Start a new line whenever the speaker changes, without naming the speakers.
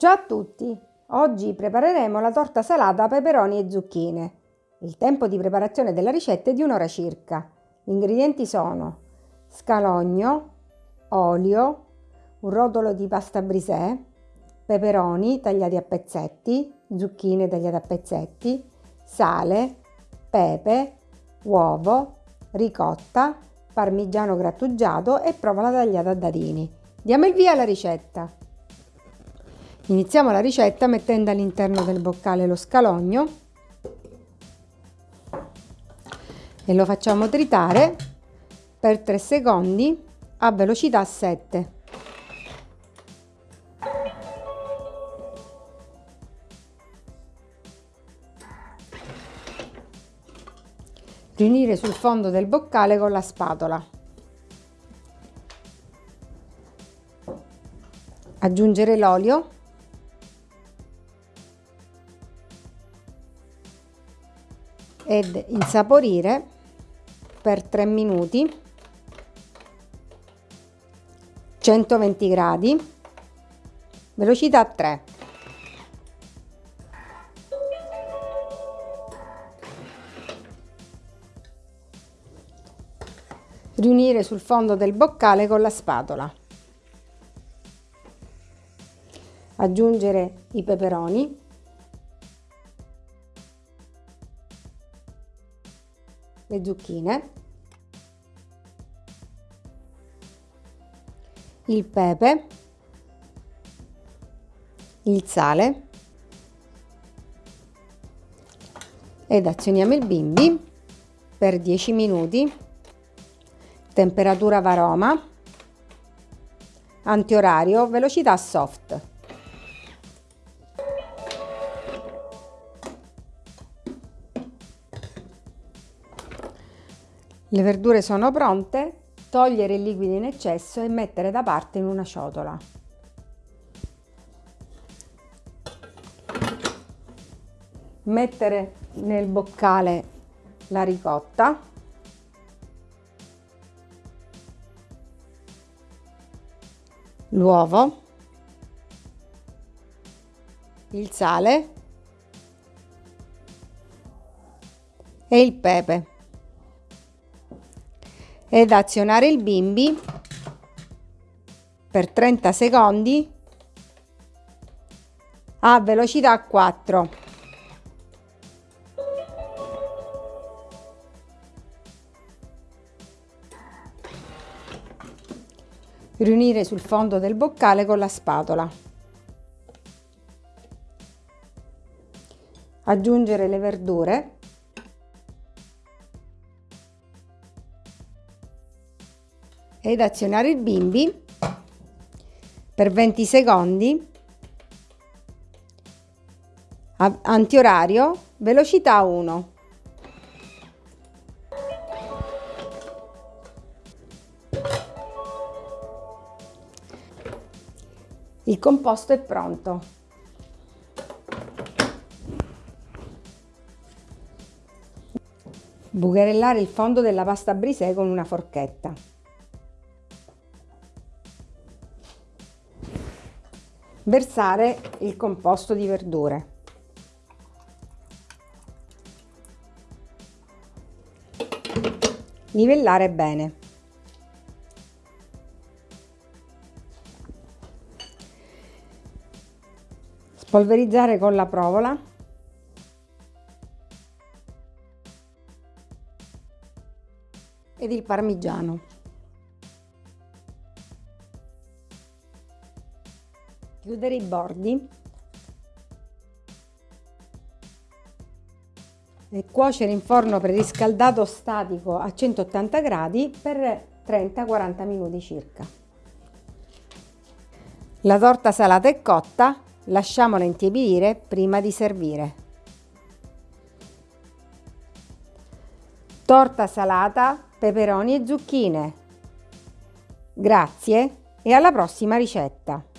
Ciao a tutti! Oggi prepareremo la torta salata peperoni e zucchine. Il tempo di preparazione della ricetta è di un'ora circa. Gli ingredienti sono scalogno, olio, un rotolo di pasta brisè, peperoni tagliati a pezzetti, zucchine tagliate a pezzetti, sale, pepe, uovo, ricotta, parmigiano grattugiato e provola tagliata a dadini. Diamo il via alla ricetta. Iniziamo la ricetta mettendo all'interno del boccale lo scalogno e lo facciamo tritare per 3 secondi a velocità 7. Riunire sul fondo del boccale con la spatola. Aggiungere l'olio ed insaporire per 3 minuti 120 gradi velocità 3 riunire sul fondo del boccale con la spatola. Aggiungere i peperoni le zucchine, il pepe, il sale ed azioniamo il bimbi per 10 minuti, temperatura varoma, antiorario, velocità soft. Le verdure sono pronte, togliere il liquido in eccesso e mettere da parte in una ciotola. Mettere nel boccale la ricotta. L'uovo. Il sale. E il pepe ed azionare il bimbi per 30 secondi a velocità 4. Riunire sul fondo del boccale con la spatola. Aggiungere le verdure ed azionare il bimbi per 20 secondi. Antiorario velocità 1 il composto è pronto. Bucherellare il fondo della pasta brisè con una forchetta versare il composto di verdure. Livellare bene. Spolverizzare con la provola. Ed il parmigiano. Chiudere i bordi e cuocere in forno preriscaldato statico a 180 gradi per 30-40 minuti circa. La torta salata è cotta, lasciamola intiepidire prima di servire. Torta salata, peperoni e zucchine. Grazie e alla prossima ricetta!